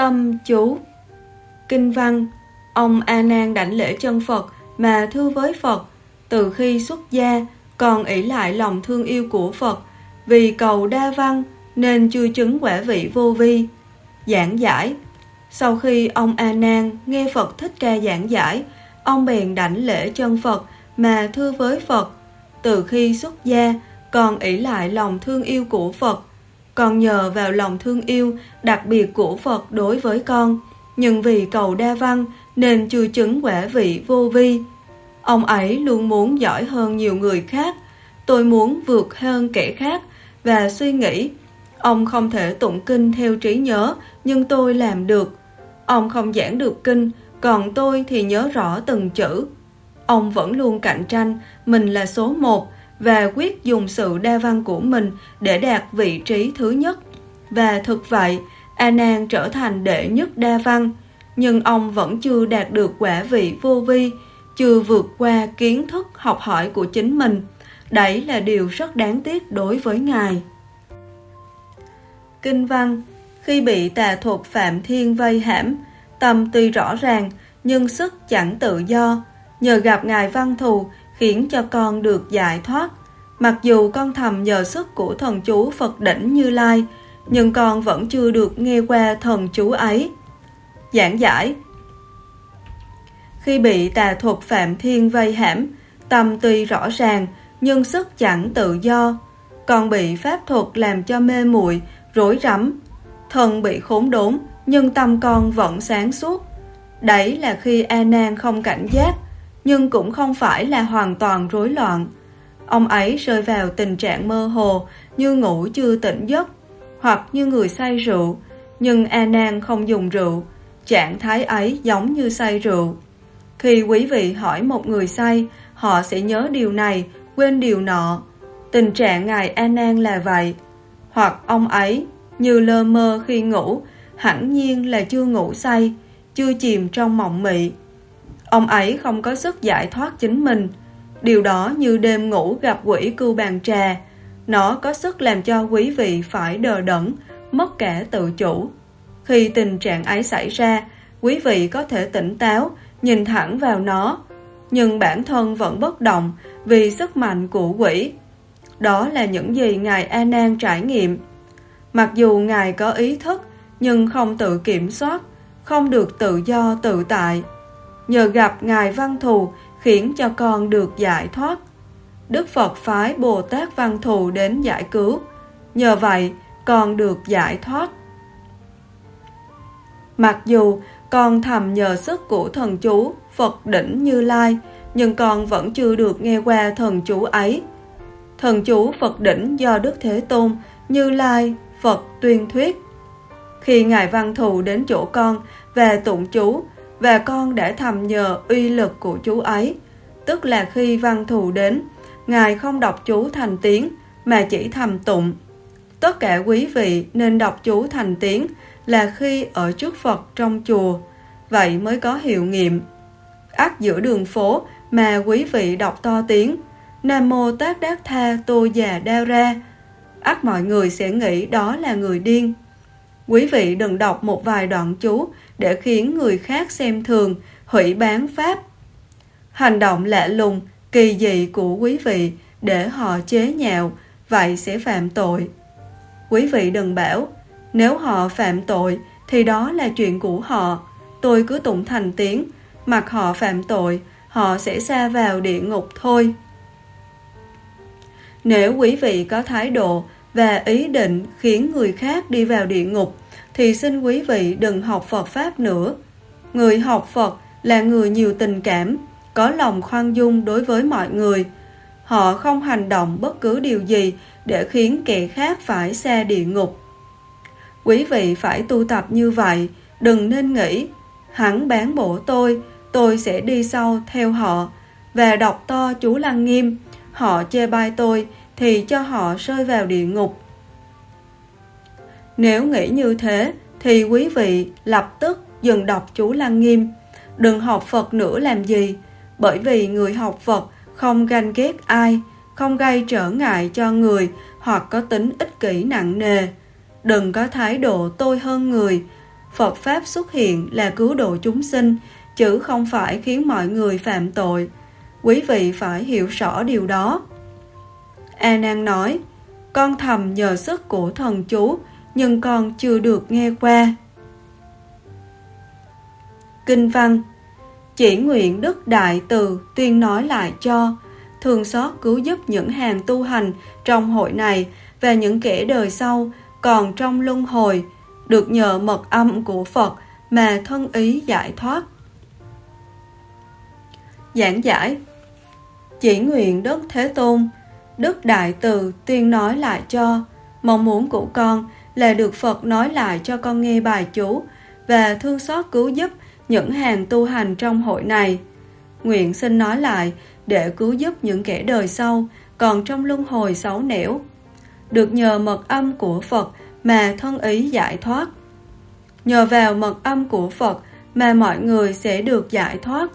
Tâm chú Kinh văn Ông A Nan đảnh lễ chân Phật mà thưa với Phật từ khi xuất gia còn ỷ lại lòng thương yêu của Phật vì cầu đa văn nên chưa chứng quả vị vô vi. Giảng giải Sau khi ông A Nan nghe Phật Thích Ca giảng giải, ông bèn đảnh lễ chân Phật mà thưa với Phật. Từ khi xuất gia, còn ỷ lại lòng thương yêu của Phật. Còn nhờ vào lòng thương yêu đặc biệt của Phật đối với con, nhưng vì cầu đa văn nên chưa chứng quả vị vô vi. Ông ấy luôn muốn giỏi hơn nhiều người khác, tôi muốn vượt hơn kẻ khác và suy nghĩ. Ông không thể tụng kinh theo trí nhớ, nhưng tôi làm được. Ông không giảng được kinh, còn tôi thì nhớ rõ từng chữ. Ông vẫn luôn cạnh tranh, mình là số một và quyết dùng sự đa văn của mình để đạt vị trí thứ nhất. Và thực vậy, A Nan trở thành đệ nhất đa văn, nhưng ông vẫn chưa đạt được quả vị vô vi, chưa vượt qua kiến thức học hỏi của chính mình. Đấy là điều rất đáng tiếc đối với Ngài. Kinh văn Khi bị tà thuật Phạm Thiên vây hãm, tâm tuy rõ ràng, nhưng sức chẳng tự do. Nhờ gặp Ngài Văn Thù, khiến cho con được giải thoát. Mặc dù con thầm nhờ sức của thần chú Phật đỉnh Như Lai, nhưng con vẫn chưa được nghe qua thần chú ấy. Giảng giải Khi bị tà thuật Phạm Thiên vây hãm, tâm tuy rõ ràng, nhưng sức chẳng tự do. Con bị pháp thuật làm cho mê muội rối rắm. Thần bị khốn đốn, nhưng tâm con vẫn sáng suốt. Đấy là khi A Nan không cảnh giác, nhưng cũng không phải là hoàn toàn rối loạn. Ông ấy rơi vào tình trạng mơ hồ, như ngủ chưa tỉnh giấc, hoặc như người say rượu, nhưng A Nan không dùng rượu, trạng thái ấy giống như say rượu. Khi quý vị hỏi một người say, họ sẽ nhớ điều này, quên điều nọ. Tình trạng ngài A Nan là vậy. Hoặc ông ấy như lơ mơ khi ngủ, hẳn nhiên là chưa ngủ say, chưa chìm trong mộng mị. Ông ấy không có sức giải thoát chính mình. Điều đó như đêm ngủ gặp quỷ cưu bàn trà. Nó có sức làm cho quý vị phải đờ đẫn, mất cả tự chủ. Khi tình trạng ấy xảy ra, quý vị có thể tỉnh táo, nhìn thẳng vào nó, nhưng bản thân vẫn bất động vì sức mạnh của quỷ. Đó là những gì Ngài A Nan trải nghiệm. Mặc dù Ngài có ý thức, nhưng không tự kiểm soát, không được tự do tự tại. Nhờ gặp Ngài Văn Thù khiến cho con được giải thoát. Đức Phật phái Bồ Tát Văn Thù đến giải cứu. Nhờ vậy, con được giải thoát. Mặc dù con thầm nhờ sức của thần chú Phật đỉnh Như Lai, nhưng con vẫn chưa được nghe qua thần chú ấy. Thần chú Phật đỉnh do Đức Thế Tôn, Như Lai, Phật tuyên thuyết. Khi Ngài Văn Thù đến chỗ con về tụng chú, và con đã thầm nhờ uy lực của chú ấy, tức là khi Văn Thù đến, Ngài không đọc chú thành tiếng, mà chỉ thầm tụng. Tất cả quý vị nên đọc chú thành tiếng là khi ở trước Phật trong chùa, vậy mới có hiệu nghiệm. Ác giữa đường phố mà quý vị đọc to tiếng, Nam Mô Tát Đát Tha Tô Già Đao Ra, ác mọi người sẽ nghĩ đó là người điên. Quý vị đừng đọc một vài đoạn chú để khiến người khác xem thường, hủy bán pháp. Hành động lạ lùng, kỳ dị của quý vị để họ chế nhạo, vậy sẽ phạm tội. Quý vị đừng bảo, nếu họ phạm tội thì đó là chuyện của họ, tôi cứ tụng thành tiếng, mặc họ phạm tội, họ sẽ xa vào địa ngục thôi. Nếu quý vị có thái độ và ý định khiến người khác đi vào địa ngục, thì xin quý vị đừng học Phật Pháp nữa. Người học Phật là người nhiều tình cảm, có lòng khoan dung đối với mọi người. Họ không hành động bất cứ điều gì để khiến kẻ khác phải xa địa ngục. Quý vị phải tu tập như vậy, đừng nên nghĩ, hắn bán bổ tôi, tôi sẽ đi sau theo họ, và đọc to chú Lăng Nghiêm, họ chê bai tôi thì cho họ rơi vào địa ngục. Nếu nghĩ như thế thì quý vị lập tức dừng đọc chú Lăng Nghiêm, đừng học Phật nữa làm gì, bởi vì người học Phật không ganh ghét ai, không gây trở ngại cho người hoặc có tính ích kỷ nặng nề. Đừng có thái độ tôi hơn người, Phật Pháp xuất hiện là cứu độ chúng sinh, chứ không phải khiến mọi người phạm tội. Quý vị phải hiểu rõ điều đó. A Nan nói, con thầm nhờ sức của thần chú, nhưng con chưa được nghe qua. Kinh văn Chỉ nguyện Đức Đại Từ tuyên nói lại cho, thường xót cứu giúp những hàng tu hành trong hội này và những kẻ đời sau còn trong luân hồi, được nhờ mật âm của Phật mà thân ý giải thoát. Giảng giải Chỉ nguyện Đức Thế Tôn, Đức Đại Từ tuyên nói lại cho, mong muốn của con là được Phật nói lại cho con nghe bài chú và thương xót cứu giúp những hàng tu hành trong hội này. Nguyện xin nói lại để cứu giúp những kẻ đời sau còn trong luân hồi xấu nẻo. Được nhờ mật âm của Phật mà thân ý giải thoát. Nhờ vào mật âm của Phật mà mọi người sẽ được giải thoát.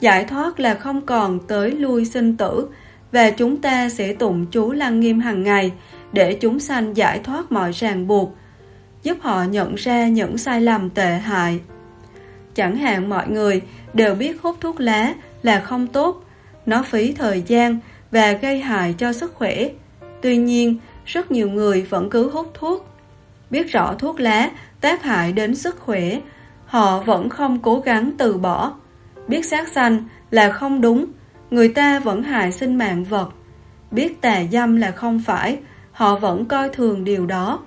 Giải thoát là không còn tới lui sinh tử và chúng ta sẽ tụng chú lăng nghiêm hàng ngày để chúng sanh giải thoát mọi ràng buộc, giúp họ nhận ra những sai lầm tệ hại. Chẳng hạn mọi người đều biết hút thuốc lá là không tốt, nó phí thời gian và gây hại cho sức khỏe. Tuy nhiên, rất nhiều người vẫn cứ hút thuốc. Biết rõ thuốc lá tác hại đến sức khỏe, họ vẫn không cố gắng từ bỏ. Biết sát sanh là không đúng, người ta vẫn hại sinh mạng vật. Biết tà dâm là không phải, họ vẫn coi thường điều đó.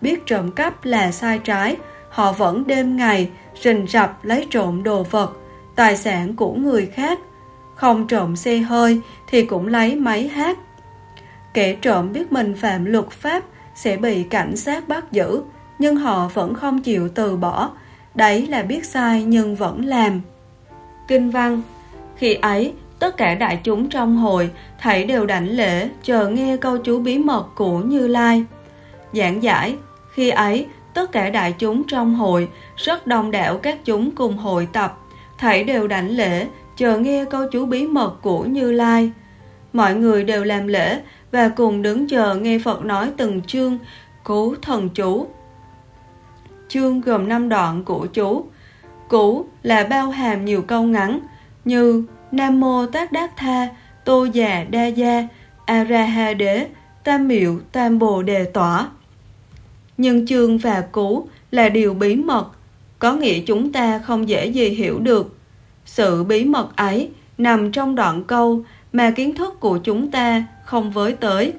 Biết trộm cắp là sai trái, họ vẫn đêm ngày rình rập lấy trộm đồ vật, tài sản của người khác. Không trộm xe hơi thì cũng lấy máy hát. Kẻ trộm biết mình phạm luật pháp sẽ bị cảnh sát bắt giữ, nhưng họ vẫn không chịu từ bỏ. Đấy là biết sai nhưng vẫn làm. Kinh văn Khi ấy, tất cả đại chúng trong hội thảy đều đảnh lễ chờ nghe câu chú bí mật của Như Lai. Giảng giải, khi ấy, tất cả đại chúng trong hội, rất đông đảo các chúng cùng hội tập, thảy đều đảnh lễ chờ nghe câu chú bí mật của Như Lai. Mọi người đều làm lễ và cùng đứng chờ nghe Phật nói từng chương Cú thần chú. Chương gồm 5 đoạn của chú. Cú là bao hàm nhiều câu ngắn như Nam Mô Tát Đát Tha, Tô Già Đa Gia, A Ra Ha Đế, Tam Miệu Tam Bồ Đề Tỏa. Nhưng chương và cú là điều bí mật, có nghĩa chúng ta không dễ gì hiểu được. Sự bí mật ấy nằm trong đoạn câu mà kiến thức của chúng ta không với tới.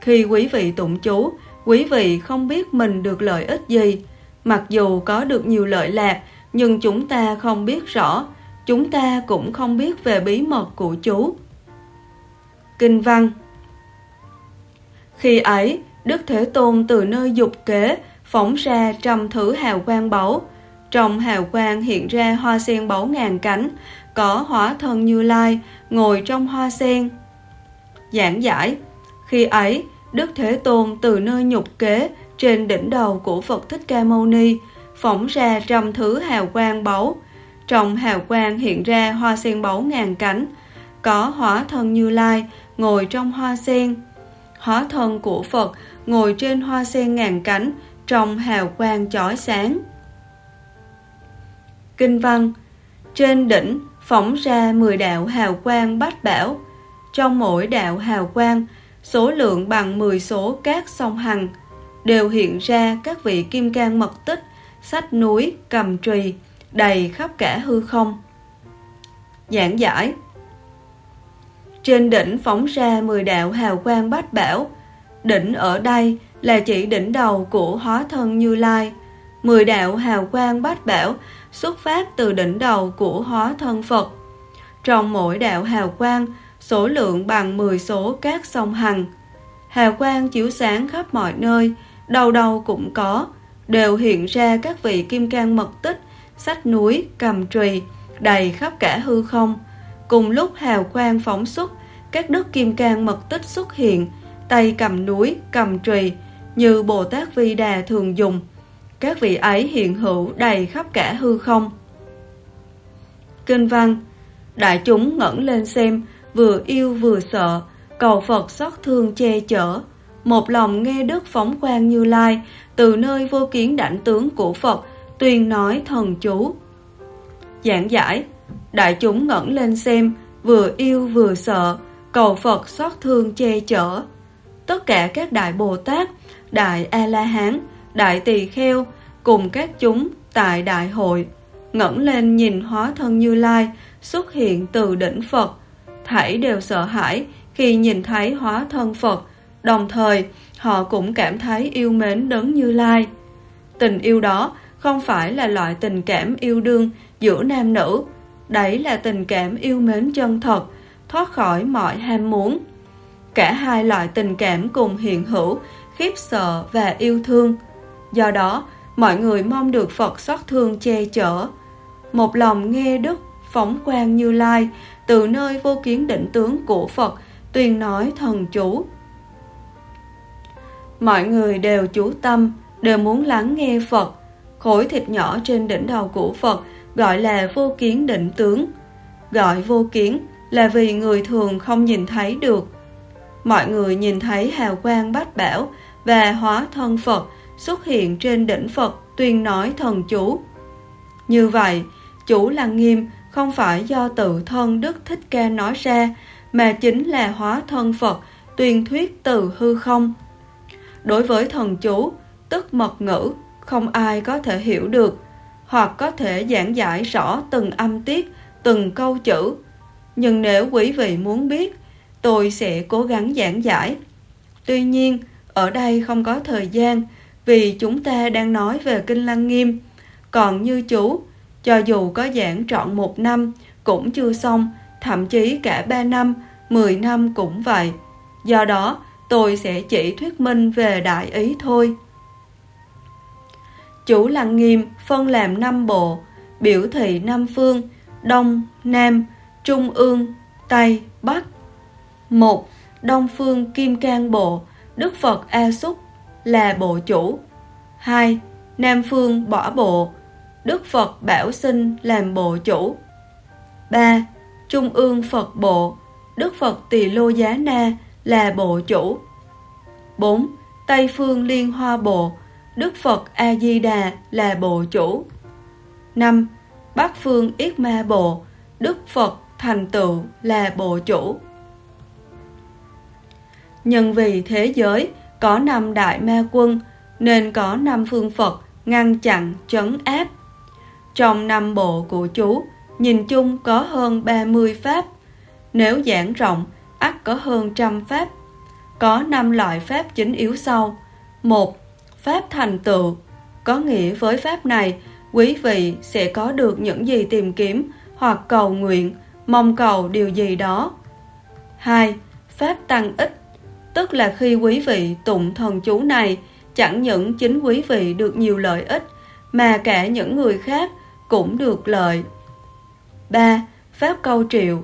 Khi quý vị tụng chú, quý vị không biết mình được lợi ích gì. Mặc dù có được nhiều lợi lạc, nhưng chúng ta không biết rõ, chúng ta cũng không biết về bí mật của chú. Kinh văn Khi ấy, Đức Thế Tôn từ nơi dục kế phóng ra trăm thứ hào quang báu. Trong hào quang hiện ra hoa sen báu ngàn cánh, có hóa thân Như Lai ngồi trong hoa sen. Giảng giải Khi ấy, Đức Thế Tôn từ nơi nhục kế trên đỉnh đầu của Phật Thích Ca Mâu Ni phóng ra trăm thứ hào quang báu. Trong hào quang hiện ra hoa sen báu ngàn cánh, có hóa thân Như Lai ngồi trong hoa sen. Hóa thân của Phật ngồi trên hoa sen ngàn cánh trong hào quang chói sáng. Kinh văn Trên đỉnh phóng ra 10 đạo hào quang bát bảo. Trong mỗi đạo hào quang, số lượng bằng 10 số các sông hằng, đều hiện ra các vị kim cang mật tích, sách núi, cầm trùy, đầy khắp cả hư không. Giảng giải Trên đỉnh phóng ra 10 đạo hào quang bát bảo. Đỉnh ở đây là chỉ đỉnh đầu của hóa thân Như Lai. 10 đạo hào quang bát bảo xuất phát từ đỉnh đầu của hóa thân Phật. Trong mỗi đạo hào quang, số lượng bằng 10 số các sông hằng. Hào quang chiếu sáng khắp mọi nơi, đầu đầu cũng có, đều hiện ra các vị kim cang mật tích, sách núi, cầm trùy, đầy khắp cả hư không. Cùng lúc hào quang phóng xuất, các đức kim cang mật tích xuất hiện, tay cầm núi, cầm trùy, như Bồ Tát Vi Đà thường dùng. Các vị ấy hiện hữu đầy khắp cả hư không. Kinh văn Đại chúng ngẩng lên xem, vừa yêu vừa sợ, cầu Phật xót thương che chở. Một lòng nghe Đức phóng quang như lai, từ nơi vô kiến đảnh tướng của Phật, tuyên nói thần chú. Giảng giải, đại chúng ngẩng lên xem, vừa yêu vừa sợ, cầu Phật xót thương che chở. Tất cả các đại Bồ Tát, đại A-la-hán, đại tỳ kheo cùng các chúng tại đại hội ngẩng lên nhìn hóa thân Như Lai xuất hiện từ đỉnh Phật, thảy đều sợ hãi khi nhìn thấy hóa thân Phật, đồng thời họ cũng cảm thấy yêu mến đấng Như Lai. Tình yêu đó không phải là loại tình cảm yêu đương giữa nam nữ, đấy là tình cảm yêu mến chân thật, thoát khỏi mọi ham muốn. Cả hai loại tình cảm cùng hiện hữu, khiếp sợ và yêu thương. Do đó, mọi người mong được Phật xót thương che chở. Một lòng nghe Đức phóng quang như lai từ nơi vô kiến định tướng của Phật tuyên nói thần chú. Mọi người đều chú tâm, đều muốn lắng nghe Phật. Khối thịt nhỏ trên đỉnh đầu của Phật gọi là vô kiến định tướng. Gọi vô kiến là vì người thường không nhìn thấy được. Mọi người nhìn thấy hào quang bát bảo và hóa thân Phật xuất hiện trên đỉnh Phật tuyên nói thần chú. Như vậy, chủ Lăng Nghiêm không phải do tự thân Đức Thích Ca nói ra, mà chính là hóa thân Phật tuyên thuyết từ hư không. Đối với thần chú, tức mật ngữ, không ai có thể hiểu được, hoặc có thể giảng giải rõ từng âm tiết, từng câu chữ. Nhưng nếu quý vị muốn biết, tôi sẽ cố gắng giảng giải. Tuy nhiên, ở đây không có thời gian, vì chúng ta đang nói về Kinh Lăng Nghiêm. Còn như chú, cho dù có giảng trọn một năm, cũng chưa xong, thậm chí cả ba năm, mười năm cũng vậy. Do đó, tôi sẽ chỉ thuyết minh về đại ý thôi. Chủ Lăng Nghiêm phân làm năm bộ, biểu thị năm phương, Đông, Nam, Trung ương, Tây, Bắc. một Đông phương Kim Cang Bộ, Đức Phật A Xúc là bộ chủ. 2. Nam phương bỏ bộ, Đức Phật Bảo Sinh làm bộ chủ. 3. Trung ương Phật bộ, Đức Phật Tỳ Lô Giá Na là bộ chủ. 4. Tây phương Liên Hoa bộ, Đức Phật A Di Đà là bộ chủ. 5. Bắc phương Yết Ma bộ, Đức Phật Thành Tựu là bộ chủ. Nhân vì thế giới có năm đại ma quân nên có năm phương Phật ngăn chặn trấn áp. Trong năm bộ của chú, nhìn chung có hơn 30 pháp. Nếu giảng rộng, ắt có hơn trăm pháp. Có năm loại pháp chính yếu sau. một Pháp thành tựu. Có nghĩa với pháp này, quý vị sẽ có được những gì tìm kiếm hoặc cầu nguyện, mong cầu điều gì đó. 2. Pháp tăng ích Tức là khi quý vị tụng thần chú này, chẳng những chính quý vị được nhiều lợi ích, mà cả những người khác cũng được lợi. 3. Pháp câu triệu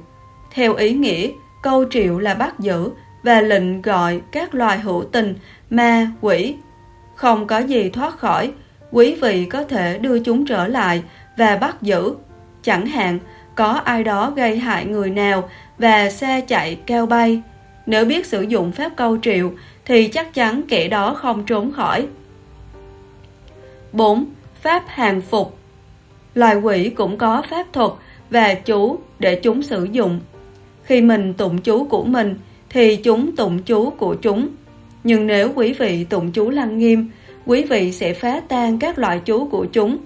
Theo ý nghĩa, câu triệu là bắt giữ và lệnh gọi các loài hữu tình, ma, quỷ. Không có gì thoát khỏi, quý vị có thể đưa chúng trở lại và bắt giữ. Chẳng hạn, có ai đó gây hại người nào và xe chạy cao bay. Nếu biết sử dụng phép câu triệu thì chắc chắn kẻ đó không trốn khỏi. 4. Pháp hàng phục Loài quỷ cũng có pháp thuật và chú để chúng sử dụng. Khi mình tụng chú của mình thì chúng tụng chú của chúng. Nhưng nếu quý vị tụng chú lăng nghiêm, quý vị sẽ phá tan các loại chú của chúng.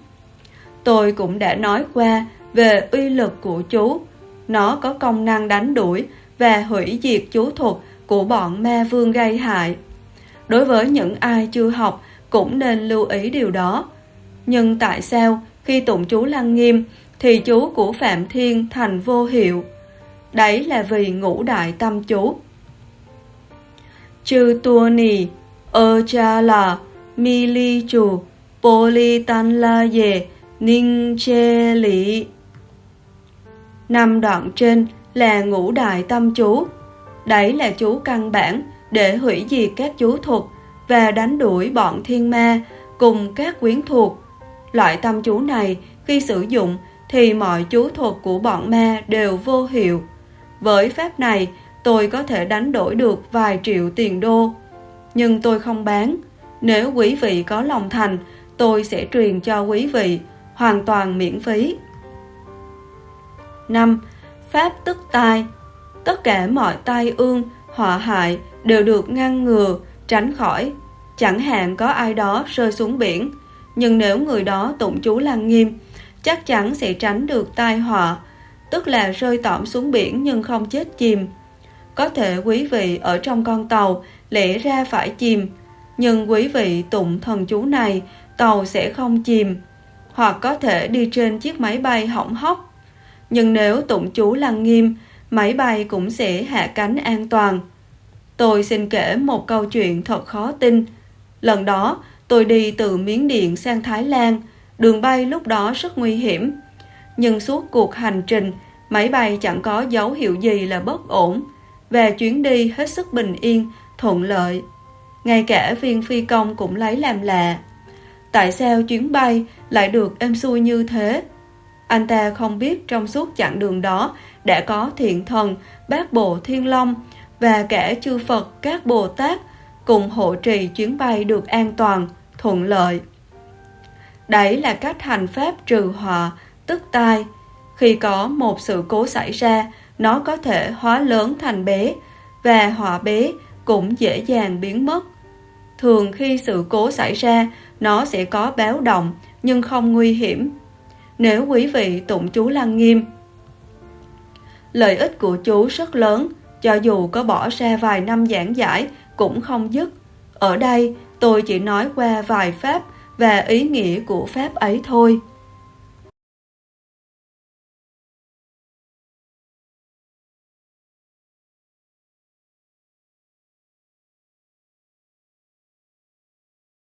Tôi cũng đã nói qua về uy lực của chú. Nó có công năng đánh đuổi và hủy diệt chú thuật của bọn ma vương gây hại. Đối với những ai chưa học cũng nên lưu ý điều đó. Nhưng tại sao khi tụng chú Lăng Nghiêm thì chú của Phạm Thiên thành vô hiệu? Đấy là vì ngũ đại tâm chú. Chư tua nì, ơ cha là, mi li chủ, bô li tan la dề, ninh chê lý. Năm đoạn trên là ngũ đại tâm chú. Đấy là chú căn bản để hủy diệt các chú thuật và đánh đuổi bọn thiên ma cùng các quyến thuộc. Loại tâm chú này khi sử dụng thì mọi chú thuật của bọn ma đều vô hiệu. Với pháp này, tôi có thể đánh đổi được vài triệu tiền đô. Nhưng tôi không bán. Nếu quý vị có lòng thành, tôi sẽ truyền cho quý vị, hoàn toàn miễn phí. 5. Pháp tức tai Tất cả mọi tai ương, họa hại đều được ngăn ngừa, tránh khỏi. Chẳng hạn có ai đó rơi xuống biển, nhưng nếu người đó tụng chú lăng nghiêm, chắc chắn sẽ tránh được tai họa, tức là rơi tỏm xuống biển nhưng không chết chìm. Có thể quý vị ở trong con tàu lẽ ra phải chìm, nhưng quý vị tụng thần chú này, tàu sẽ không chìm, hoặc có thể đi trên chiếc máy bay hỏng hóc. Nhưng nếu tụng chú lăng nghiêm, máy bay cũng sẽ hạ cánh an toàn. Tôi xin kể một câu chuyện thật khó tin. Lần đó, tôi đi từ Miến Điện sang Thái Lan, đường bay lúc đó rất nguy hiểm. Nhưng suốt cuộc hành trình, máy bay chẳng có dấu hiệu gì là bất ổn, và chuyến đi hết sức bình yên, thuận lợi. Ngay cả viên phi công cũng lấy làm lạ. Tại sao chuyến bay lại được êm xuôi như thế? Anh ta không biết trong suốt chặng đường đó đã có thiện thần, bát bộ thiên long và cả chư Phật các Bồ Tát cùng hộ trì chuyến bay được an toàn, thuận lợi. Đấy là cách hành pháp trừ họa, tức tai. Khi có một sự cố xảy ra, nó có thể hóa lớn thành bé, và họa bé cũng dễ dàng biến mất. Thường khi sự cố xảy ra, nó sẽ có báo động nhưng không nguy hiểm. Nếu quý vị tụng chú lăng nghiêm, lợi ích của chú rất lớn, cho dù có bỏ ra vài năm giảng giải cũng không dứt. Ở đây, tôi chỉ nói qua vài pháp và ý nghĩa của pháp ấy thôi.